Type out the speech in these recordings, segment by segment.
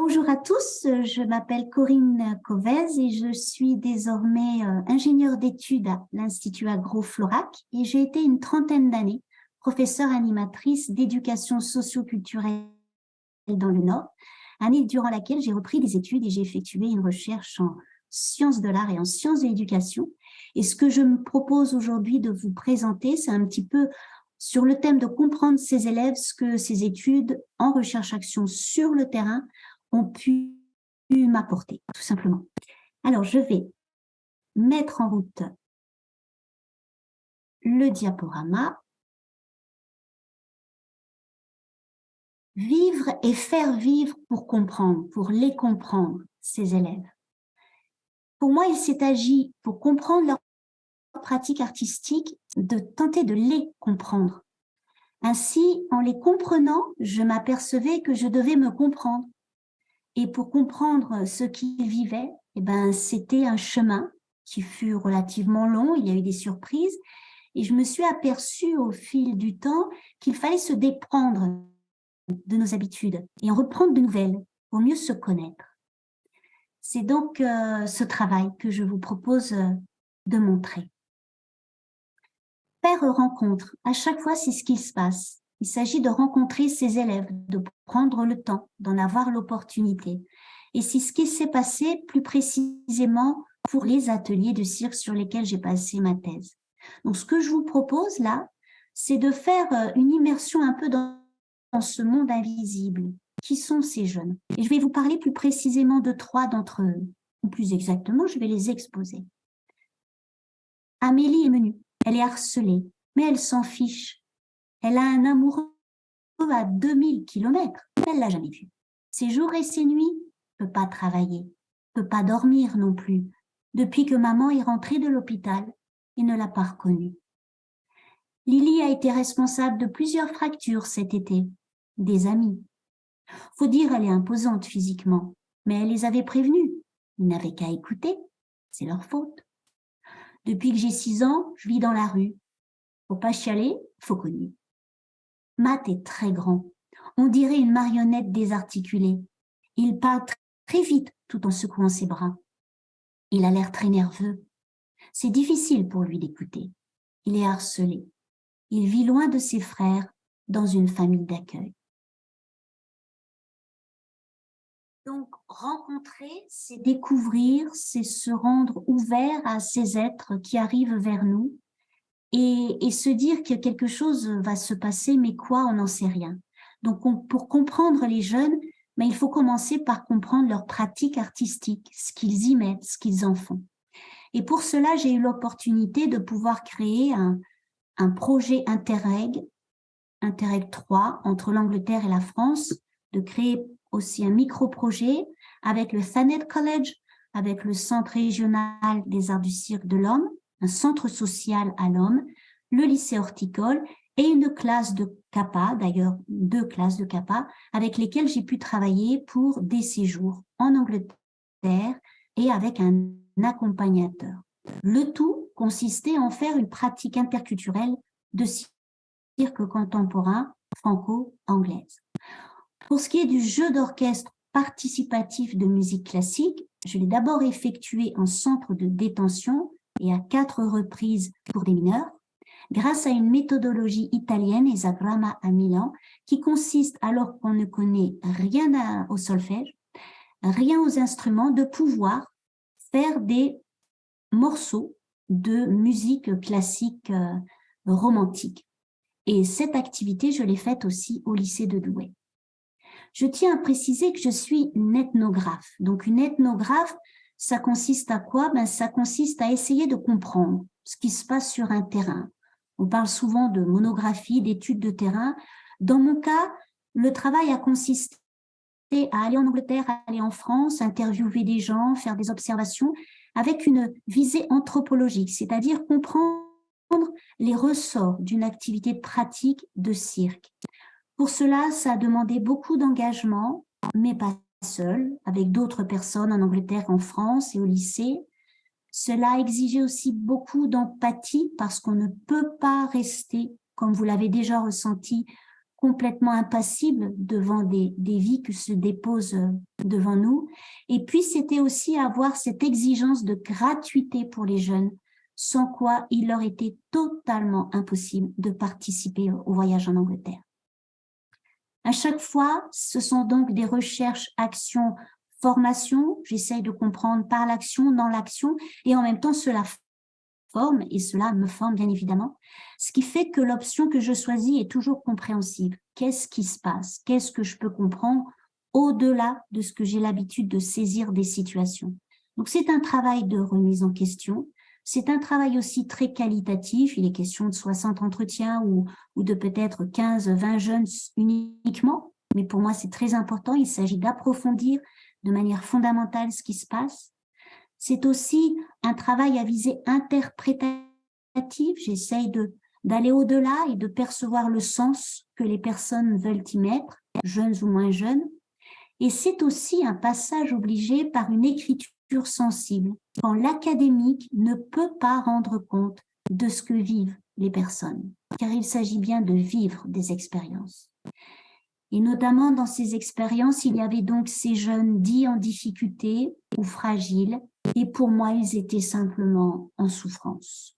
Bonjour à tous, je m'appelle Corinne Covez et je suis désormais euh, ingénieure d'études à l'Institut Agro-Florac et j'ai été une trentaine d'années professeure animatrice d'éducation socio-culturelle dans le Nord, année durant laquelle j'ai repris des études et j'ai effectué une recherche en sciences de l'art et en sciences de l'éducation. Et ce que je me propose aujourd'hui de vous présenter, c'est un petit peu sur le thème de comprendre ces élèves, ce que ces études en recherche-action sur le terrain ont pu m'apporter, tout simplement. Alors, je vais mettre en route le diaporama. Vivre et faire vivre pour comprendre, pour les comprendre, ces élèves. Pour moi, il s'est agi, pour comprendre leur pratique artistique, de tenter de les comprendre. Ainsi, en les comprenant, je m'apercevais que je devais me comprendre. Et pour comprendre ce qu'ils vivaient, eh ben, c'était un chemin qui fut relativement long, il y a eu des surprises, et je me suis aperçue au fil du temps qu'il fallait se déprendre de nos habitudes et en reprendre de nouvelles pour mieux se connaître. C'est donc euh, ce travail que je vous propose euh, de montrer. Faire rencontre, à chaque fois c'est ce qui se passe. Il s'agit de rencontrer ses élèves, de prendre le temps, d'en avoir l'opportunité. Et c'est ce qui s'est passé plus précisément pour les ateliers de cirque sur lesquels j'ai passé ma thèse. Donc, ce que je vous propose là, c'est de faire euh, une immersion un peu dans, dans ce monde invisible. Qui sont ces jeunes Et je vais vous parler plus précisément de trois d'entre eux. Ou plus exactement, je vais les exposer. Amélie est menue, elle est harcelée, mais elle s'en fiche. Elle a un amoureux à 2000 kilomètres. Elle l'a jamais vu. Ses jours et ses nuits, peut pas travailler, peut pas dormir non plus, depuis que maman est rentrée de l'hôpital et ne l'a pas reconnue. Lily a été responsable de plusieurs fractures cet été, des amis. Faut dire, elle est imposante physiquement, mais elle les avait prévenus. Ils n'avaient qu'à écouter, c'est leur faute. Depuis que j'ai six ans, je vis dans la rue. Faut pas chialer, faut connu. Matt est très grand. On dirait une marionnette désarticulée. Il parle très vite tout en secouant ses bras. Il a l'air très nerveux. C'est difficile pour lui d'écouter. Il est harcelé. Il vit loin de ses frères dans une famille d'accueil. Donc, rencontrer, c'est découvrir, c'est se rendre ouvert à ces êtres qui arrivent vers nous et, se dire que quelque chose va se passer, mais quoi, on n'en sait rien. Donc, pour comprendre les jeunes, mais il faut commencer par comprendre leur pratique artistique, ce qu'ils y mettent, ce qu'ils en font. Et pour cela, j'ai eu l'opportunité de pouvoir créer un, un projet Interreg, Interreg 3, entre l'Angleterre et la France, de créer aussi un micro-projet avec le Thanet College, avec le Centre régional des arts du cirque de l'homme, un centre social à l'homme, le lycée horticole et une classe de CAPA, d'ailleurs deux classes de CAPA, avec lesquelles j'ai pu travailler pour des séjours en Angleterre et avec un accompagnateur. Le tout consistait en faire une pratique interculturelle de cirque contemporain franco-anglaise. Pour ce qui est du jeu d'orchestre participatif de musique classique, je l'ai d'abord effectué en centre de détention et à quatre reprises pour des mineurs, grâce à une méthodologie italienne, Esagramma à Milan, qui consiste, alors qu'on ne connaît rien au solfège, rien aux instruments, de pouvoir faire des morceaux de musique classique euh, romantique. Et cette activité, je l'ai faite aussi au lycée de Douai. Je tiens à préciser que je suis une ethnographe. Donc une ethnographe, ça consiste à quoi? Ben, Ça consiste à essayer de comprendre ce qui se passe sur un terrain. On parle souvent de monographie, d'études de terrain. Dans mon cas, le travail a consisté à aller en Angleterre, aller en France, interviewer des gens, faire des observations avec une visée anthropologique, c'est-à-dire comprendre les ressorts d'une activité pratique de cirque. Pour cela, ça a demandé beaucoup d'engagement, mais pas seul, avec d'autres personnes en Angleterre, en France et au lycée. Cela exigé aussi beaucoup d'empathie parce qu'on ne peut pas rester, comme vous l'avez déjà ressenti, complètement impassible devant des, des vies qui se déposent euh, devant nous. Et puis, c'était aussi avoir cette exigence de gratuité pour les jeunes, sans quoi il leur était totalement impossible de participer au voyage en Angleterre. À chaque fois, ce sont donc des recherches, actions, formations. J'essaye de comprendre par l'action, dans l'action, et en même temps, cela forme, et cela me forme bien évidemment, ce qui fait que l'option que je choisis est toujours compréhensible. Qu'est-ce qui se passe? Qu'est-ce que je peux comprendre au-delà de ce que j'ai l'habitude de saisir des situations? Donc c'est un travail de remise en question, c'est un travail aussi très qualitatif, il est question de 60 entretiens ou, de peut-être 15, 20 jeunes uniquement, mais pour moi c'est très important, il s'agit d'approfondir de manière fondamentale ce qui se passe, c'est aussi un travail à visée interprétative. J'essaye d'aller au-delà et de percevoir le sens que les personnes veulent y mettre, jeunes ou moins jeunes. Et c'est aussi un passage obligé par une écriture sensible, quand l'académique ne peut pas rendre compte de ce que vivent les personnes, car il s'agit bien de vivre des expériences. Et notamment dans ces expériences, il y avait donc ces jeunes dits en difficulté ou fragiles, et pour moi, ils étaient simplement en souffrance.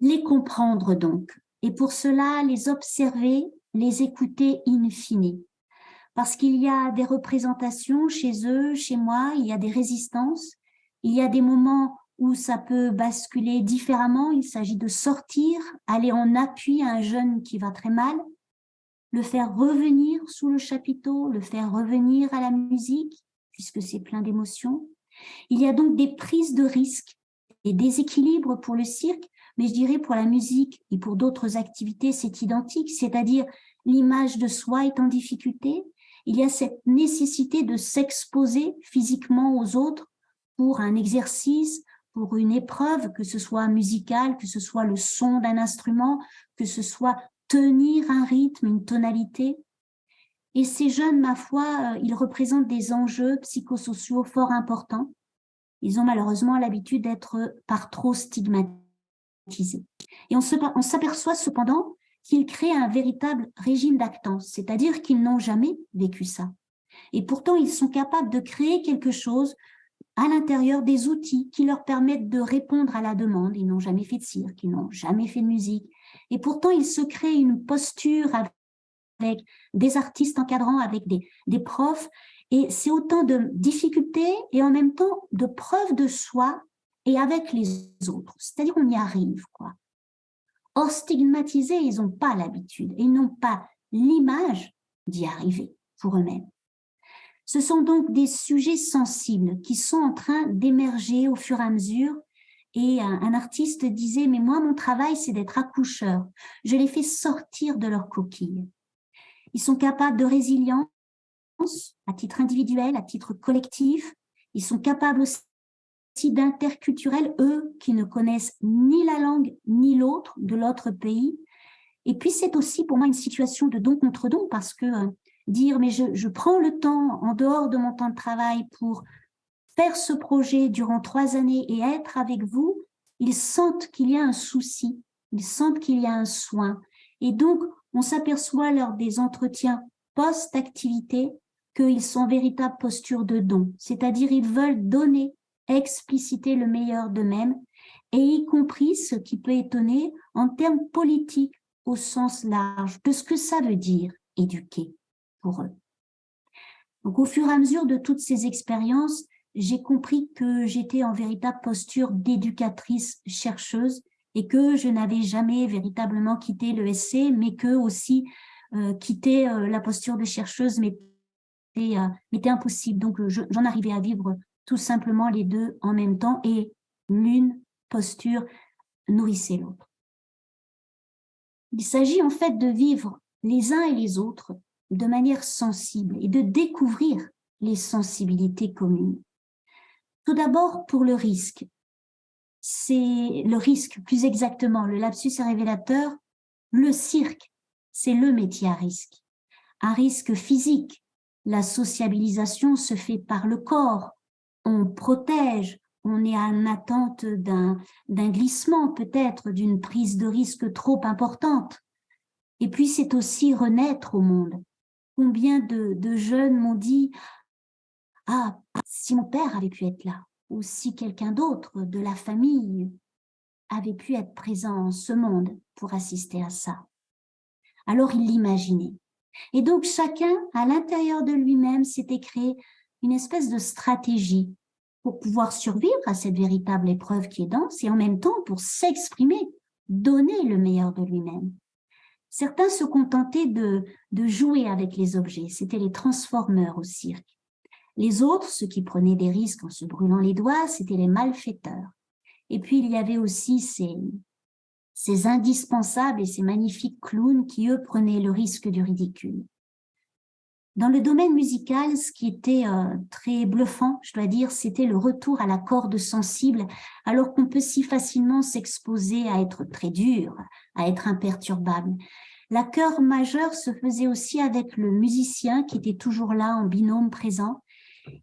Les comprendre donc, et pour cela, les observer, les écouter in fine. Parce qu'il y a des représentations chez eux, chez moi, il y a des résistances, il y a des moments où ça peut basculer différemment, il s'agit de sortir, aller en appui à un jeune qui va très mal, le faire revenir sous le chapiteau, le faire revenir à la musique, puisque c'est plein d'émotions, il y a donc des prises de risques et des équilibres pour le cirque, mais je dirais pour la musique et pour d'autres activités, c'est identique, c'est-à-dire l'image de soi est en difficulté, il y a cette nécessité de s'exposer physiquement aux autres pour un exercice, pour une épreuve, que ce soit musicale, que ce soit le son d'un instrument, que ce soit tenir un rythme, une tonalité. Et ces jeunes, ma foi, euh, ils représentent des enjeux psychosociaux fort importants. Ils ont malheureusement l'habitude d'être par trop stigmatisés. Et on s'aperçoit cependant qu'ils créent un véritable régime d'actance, c'est-à-dire qu'ils n'ont jamais vécu ça. Et pourtant, ils sont capables de créer quelque chose à l'intérieur des outils qui leur permettent de répondre à la demande. Ils n'ont jamais fait de cirque, ils n'ont jamais fait de musique. Et pourtant, ils se créent une posture avec des artistes encadrants, avec des, des profs. Et c'est autant de difficultés et en même temps de preuves de soi et avec les autres. C'est-à-dire on y arrive. quoi. Or, stigmatisés, ils n'ont pas l'habitude, ils n'ont pas l'image d'y arriver pour eux-mêmes. Ce sont donc des sujets sensibles qui sont en train d'émerger au fur et à mesure et un, un, artiste disait, mais moi, mon travail, c'est d'être accoucheur. Je les fais sortir de leur coquille. Ils sont capables de résilience à titre individuel, à titre collectif. Ils sont capables aussi d'interculturel, eux qui ne connaissent ni la langue ni l'autre de l'autre pays. Et puis c'est aussi pour moi une situation de don contre don parce que euh, dire mais je, prends le temps en dehors de mon temps de travail pour faire ce projet durant trois années et être avec vous, ils sentent qu'il y a un souci, ils sentent qu'il y a un soin. Et donc, on s'aperçoit lors des entretiens post-activité qu'ils sont véritable posture de don, c'est-à-dire ils veulent donner, expliciter le meilleur d'eux-mêmes, et y compris ce qui peut étonner en termes politiques au sens large de ce que ça veut dire éduquer pour eux. Donc au fur et à mesure de toutes ces expériences, j'ai compris que j'étais en véritable posture d'éducatrice chercheuse et que je n'avais jamais véritablement quitté le SC, mais que aussi euh, quitter euh, la posture de chercheuse m'était euh, impossible. Donc j'en arrivais à vivre tout simplement les deux en même temps et l'une posture nourrissait l'autre. Il s'agit en fait de vivre les uns et les autres de manière sensible et de découvrir les sensibilités communes. Tout d'abord pour le risque. C'est le risque, plus exactement, le lapsus est révélateur. Le cirque, c'est le métier à risque. Un risque physique. La sociabilisation se fait par le corps. On protège, on est en attente d'un glissement peut-être, d'une prise de risque trop importante. Et puis, c'est aussi renaître au monde. Combien de, de jeunes m'ont dit « Ah, si mon père avait pu être là, ou si quelqu'un d'autre de la famille avait pu être présent en ce monde pour assister à ça. » Alors, il l'imaginait. Et donc, chacun, à l'intérieur de lui-même, s'était créé une espèce de stratégie pour pouvoir survivre à cette véritable épreuve qui est dense et en même temps pour s'exprimer, donner le meilleur de lui-même. Certains se contentaient de, de jouer avec les objets, c'était les transformeurs au cirque. Les autres, ceux qui prenaient des risques en se brûlant les doigts, c'était les malfaiteurs. Et puis il y avait aussi ces, ces indispensables et ces magnifiques clowns qui, eux, prenaient le risque du ridicule. Dans le domaine musical, ce qui était euh, très bluffant, je dois dire, c'était le retour à la corde sensible, alors qu'on peut si facilement s'exposer à être très dur, à être imperturbable. La chœur majeure se faisait aussi avec le musicien qui était toujours là en binôme présent.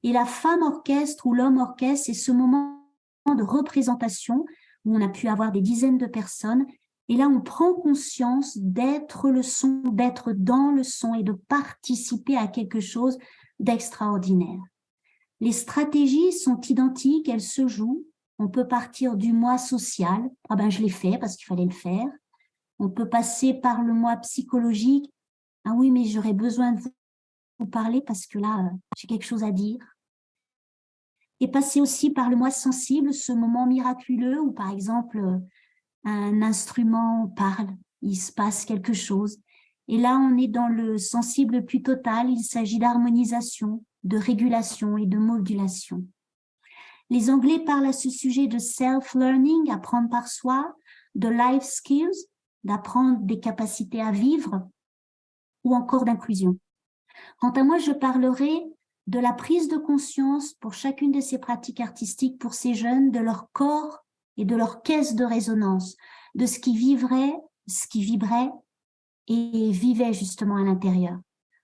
Et la femme orchestre ou l'homme orchestre, c'est ce moment de représentation où on a pu avoir des dizaines de personnes et là, on prend conscience d'être le son, d'être dans le son et de participer à quelque chose d'extraordinaire. Les stratégies sont identiques, elles se jouent. On peut partir du moi social. Ah ben, je l'ai fait parce qu'il fallait le faire. On peut passer par le moi psychologique. Ah oui, mais j'aurais besoin de vous parler parce que là, euh, j'ai quelque chose à dire. Et passer aussi par le moi sensible, ce moment miraculeux où, par exemple, un instrument parle, il se passe quelque chose. Et là, on est dans le sensible plus total, il s'agit d'harmonisation, de régulation et de modulation. Les Anglais parlent à ce sujet de self-learning, apprendre par soi, de life skills, d'apprendre des capacités à vivre, ou encore d'inclusion. Quant à moi, je parlerai de la prise de conscience pour chacune de ces pratiques artistiques pour ces jeunes, de leur corps et de leur caisse de résonance, de ce qui vivrait, ce qui vibrait et vivait justement à l'intérieur.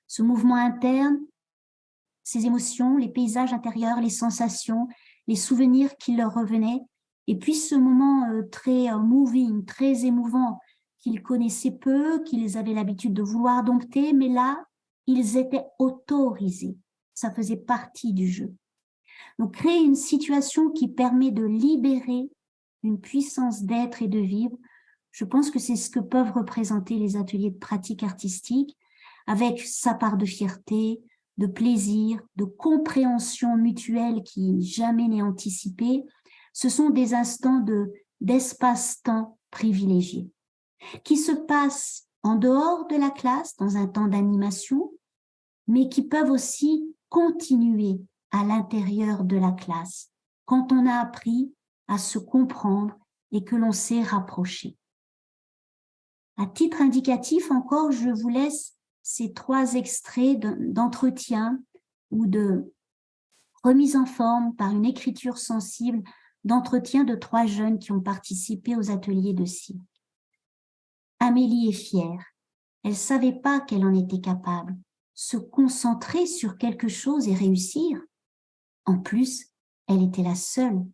Ce mouvement interne, ces émotions, les paysages intérieurs, les sensations, les souvenirs qui leur revenaient, et puis ce moment euh, très euh, moving, très émouvant, qu'ils connaissaient peu, qu'ils avaient l'habitude de vouloir dompter, mais là, ils étaient autorisés. Ça faisait partie du jeu. Donc, créer une situation qui permet de libérer une puissance d'être et de vivre. Je pense que c'est ce que peuvent représenter les ateliers de pratique artistique, avec sa part de fierté, de plaisir, de compréhension mutuelle qui jamais n'est anticipée. Ce sont des instants de d'espace-temps privilégié, qui se passent en dehors de la classe, dans un temps d'animation, mais qui peuvent aussi continuer à l'intérieur de la classe, quand on a appris à se comprendre et que l'on s'est rapproché. À titre indicatif encore, je vous laisse ces trois extraits d'entretien ou de remise en forme par une écriture sensible d'entretien de trois jeunes qui ont participé aux ateliers de cirque. Amélie est fière. Elle savait pas qu'elle en était capable. Se concentrer sur quelque chose et réussir. En plus, elle était la seule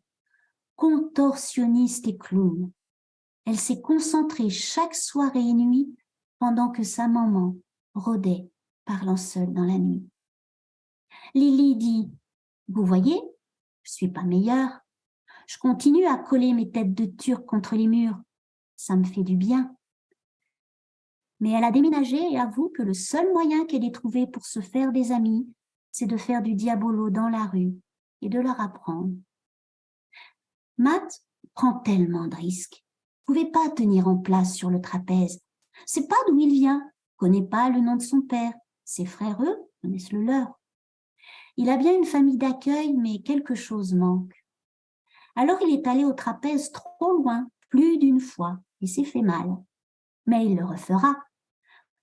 contorsionniste et clown. Elle s'est concentrée chaque soirée et nuit pendant que sa maman rôdait, parlant seule dans la nuit. Lily dit, vous voyez, je suis pas meilleure. Je continue à coller mes têtes de turc contre les murs. Ça me fait du bien. Mais elle a déménagé et avoue que le seul moyen qu'elle ait trouvé pour se faire des amis, c'est de faire du diabolo dans la rue et de leur apprendre Matt prend tellement de risques. ne pouvait pas tenir en place sur le trapèze. C'est pas d'où il vient, connaît pas le nom de son père. Ses frères, eux, connaissent le leur. Il a bien une famille d'accueil, mais quelque chose manque. Alors il est allé au trapèze trop loin, plus d'une fois, et s'est fait mal. Mais il le refera,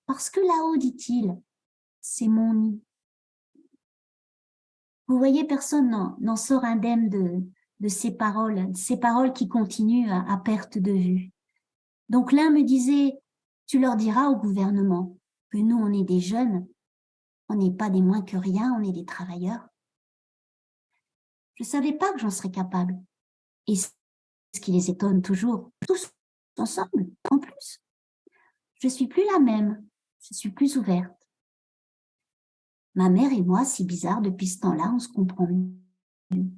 parce que là-haut, dit-il, c'est mon nid. Vous voyez, personne n'en sort indemne de, de ces paroles, ces paroles qui continuent à, perte de vue. Donc l'un me disait, tu leur diras au gouvernement que nous, on est des jeunes, on n'est pas des moins que rien, on est des travailleurs. Je ne savais pas que j'en serais capable. Et ce qui les étonne toujours, tous ensemble, en plus. Je suis plus la même, je suis plus ouverte. Ma mère et moi, si bizarre, depuis ce temps-là, on se comprend mieux.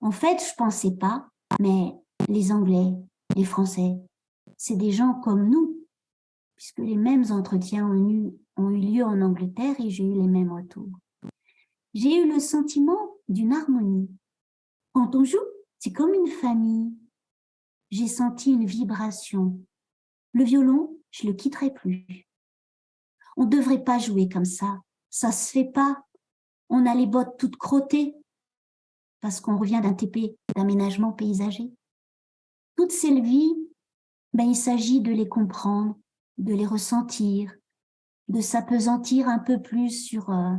En fait, je pensais pas, mais les Anglais, les Français, c'est des gens comme nous, puisque les mêmes entretiens ont eu, lieu en Angleterre et j'ai eu les mêmes retours. J'ai eu le sentiment d'une harmonie. Quand on joue, c'est comme une famille. J'ai senti une vibration. Le violon, je le quitterai plus. On ne devrait pas jouer comme ça. Ça se fait pas. On a les bottes toutes crottées parce qu'on revient d'un TP, d'aménagement paysager. Toutes ces vies, ben, il s'agit de les comprendre, de les ressentir, de s'apesantir un peu plus sur, euh,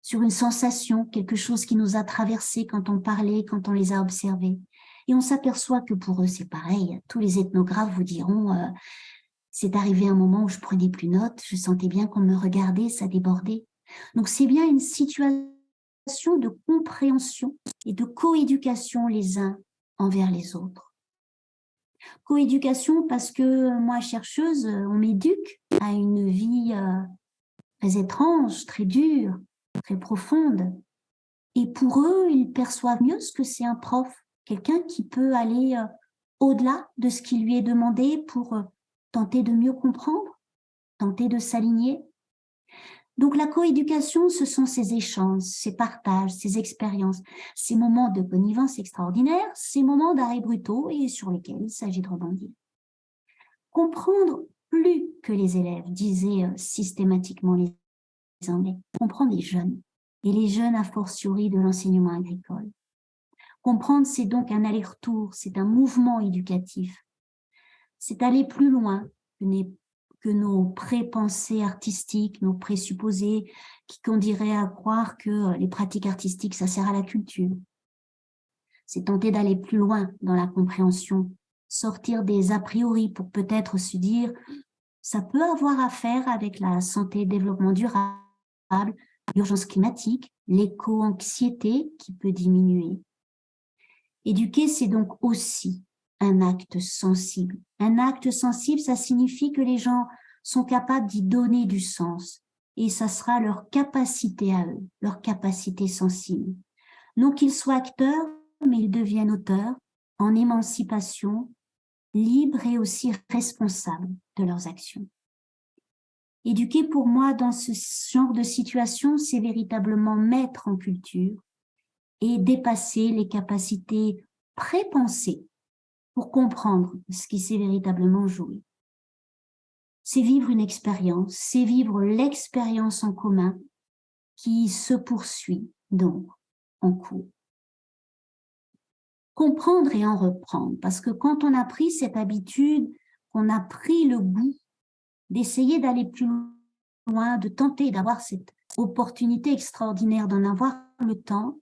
sur une sensation, quelque chose qui nous a traversé quand on parlait, quand on les a observés. Et on s'aperçoit que pour eux, c'est pareil. Tous les ethnographes vous diront euh, c'est arrivé un moment où je prenais plus note, je sentais bien qu'on me regardait, ça débordait. Donc c'est bien une situation de compréhension et de coéducation les uns envers les autres. Coéducation parce que moi, chercheuse, on m'éduque à une vie euh, très étrange, très dure, très profonde. Et pour eux, ils perçoivent mieux ce que c'est un prof, quelqu'un qui peut aller euh, au-delà de ce qui lui est demandé pour euh, tenter de mieux comprendre, tenter de s'aligner. Donc la coéducation, ce sont ces échanges, ces partages, ces expériences, ces moments de connivence extraordinaires, ces moments d'arrêt brutaux et sur lesquels il s'agit de rebondir. Comprendre plus que les élèves, disaient euh, systématiquement les Anglais, comprendre les jeunes, et les jeunes a fortiori de l'enseignement agricole. Comprendre, c'est donc un aller-retour, c'est un mouvement éducatif. C'est aller plus loin que, nos pré-pensées artistiques, nos présupposés, qui conduiraient à croire que les pratiques artistiques, ça sert à la culture. C'est tenter d'aller plus loin dans la compréhension, sortir des a priori pour peut-être se dire ça peut avoir à faire avec la santé et développement durable, l'urgence climatique, l'éco-anxiété qui peut diminuer. Éduquer, c'est donc aussi un acte sensible. Un acte sensible, ça signifie que les gens sont capables d'y donner du sens et ça sera leur capacité à eux, leur capacité sensible. Non qu'ils soient acteurs, mais ils deviennent auteurs en émancipation, libres et aussi responsables de leurs actions. Éduquer pour moi dans ce genre de situation, c'est véritablement mettre en culture et dépasser les capacités prépensées pour comprendre ce qui s'est véritablement joué. C'est vivre une expérience, c'est vivre l'expérience en commun qui se poursuit donc en cours. Comprendre et en reprendre, parce que quand on a pris cette habitude, qu'on a pris le goût d'essayer d'aller plus loin, de tenter d'avoir cette opportunité extraordinaire d'en avoir le temps,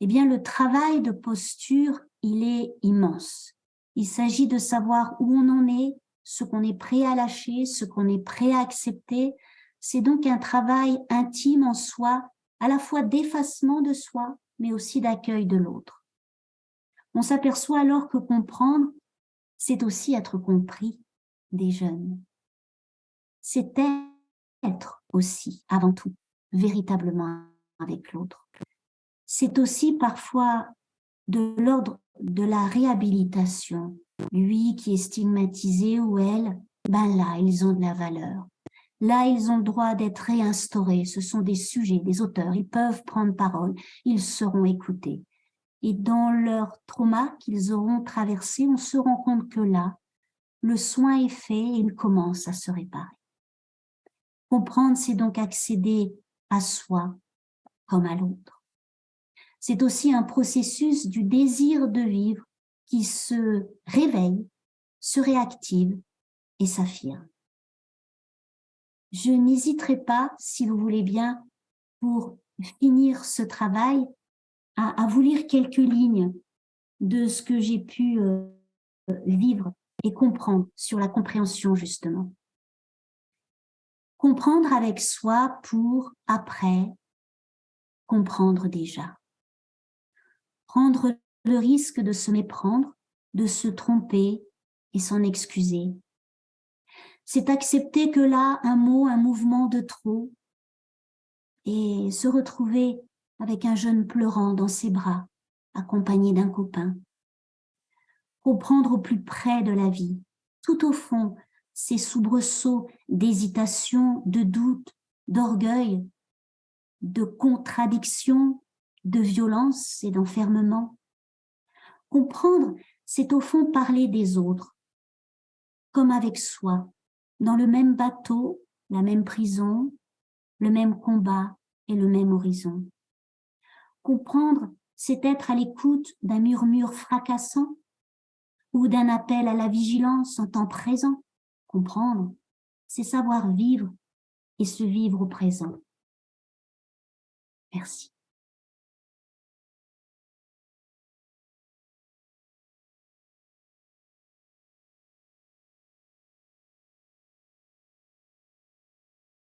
eh bien le travail de posture, il est immense. Il s'agit de savoir où on en est, ce qu'on est prêt à lâcher, ce qu'on est prêt à accepter. C'est donc un travail intime en soi, à la fois d'effacement de soi, mais aussi d'accueil de l'autre. On s'aperçoit alors que comprendre, c'est aussi être compris des jeunes c'est être aussi, avant tout, véritablement avec l'autre. C'est aussi parfois de l'ordre de la réhabilitation. Lui qui est stigmatisé ou elle, ben là, ils ont de la valeur. Là, ils ont le droit d'être réinstaurés. Ce sont des sujets, des auteurs. Ils peuvent prendre parole. Ils seront écoutés. Et dans leur trauma qu'ils auront traversé, on se rend compte que là, le soin est fait et il commence à se réparer. Comprendre, c'est donc accéder à soi comme à l'autre. C'est aussi un processus du désir de vivre qui se réveille, se réactive et s'affirme. Je n'hésiterai pas, si vous voulez bien, pour finir ce travail, à, vous lire quelques lignes de ce que j'ai pu euh, vivre et comprendre sur la compréhension, justement. Comprendre avec soi pour, après, comprendre déjà. Prendre le risque de se méprendre, de se tromper et s'en excuser. c'est accepter que là, un mot, un mouvement de trop, et se retrouver avec un jeune pleurant dans ses bras, accompagné d'un copain. Comprendre au plus près de la vie, tout au fond, ces soubresauts d'hésitation, de doute, d'orgueil, de contradiction, de violence et d'enfermement. Comprendre, c'est au fond parler des autres, comme avec soi, dans le même bateau, la même prison, le même combat et le même horizon. Comprendre, c'est être à l'écoute d'un murmure fracassant ou d'un appel à la vigilance en temps présent. Comprendre, c'est savoir vivre et se vivre au présent. Merci.